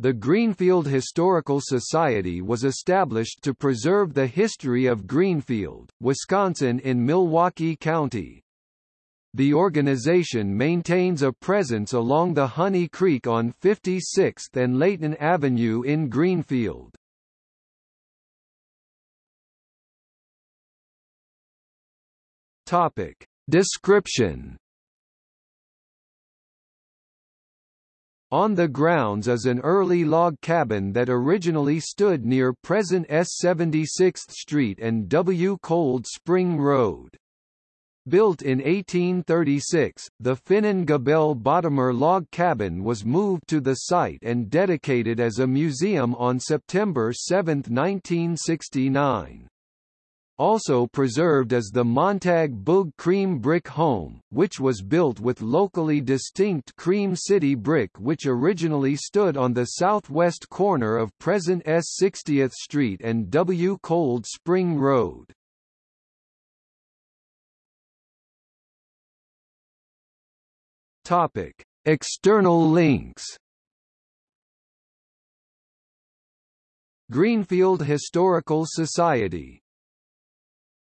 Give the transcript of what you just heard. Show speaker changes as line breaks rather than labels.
The Greenfield Historical Society was established to preserve the history of Greenfield, Wisconsin in Milwaukee County. The organization maintains a presence along the Honey Creek on 56th and Layton Avenue in Greenfield. Topic. Description On the grounds is an early log cabin that originally stood near present S 76th Street and W. Cold Spring Road. Built in 1836, the Finan Gabel Bottomer log cabin was moved to the site and dedicated as a museum on September 7, 1969 also preserved is the Montague Boog cream brick home, which was built with locally distinct cream city brick which originally stood on the southwest corner of present S 60th Street and W. Cold Spring Road. Topic: External links. Greenfield Historical Society